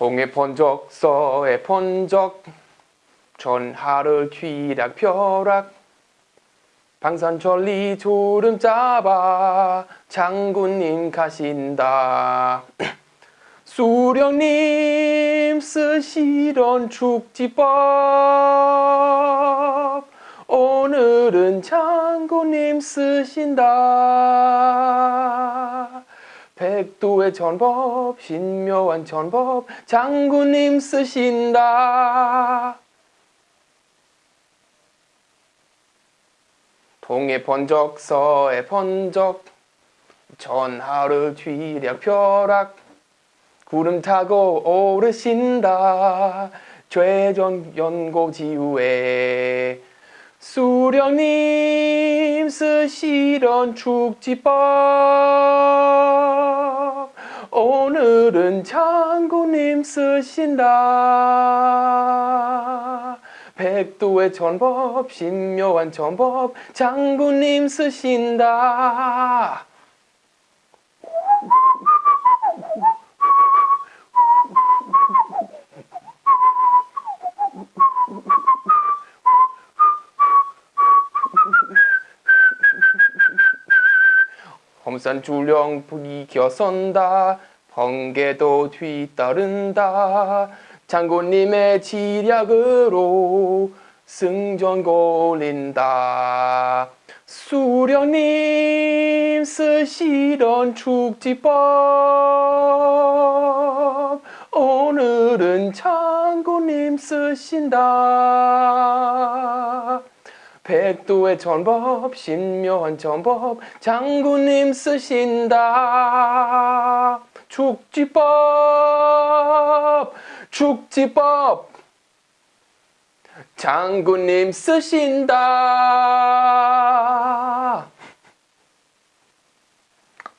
동해 번적 서해 번적 전하를 뒤락 벼락. 방산천리 졸음 잡아 장군님 가신다. 수령님 쓰시던 축지법. 오늘은 장군님 쓰신다 백두의 전법 신묘한 전법 장군님 쓰신다. 동해 번적 서해 번적 전하를 뒤략 벼락 구름 타고 오르신다. 죄전 연고 지후에 수령님 쓰시던 축지법 오늘은 장군님 쓰신다. 백두의 전법 신묘한 전법 장군님 쓰신다. 험산 줄령 부이겨선다 번개도 뒤따른다. 장군님의 지략으로 승전 골린다. 수령님 쓰시던 축지법 오늘은 장군님 쓰신다. 백두의 전법 신묘한 전법 장군님 쓰신다 축지법 축지법. 장군님 쓰신다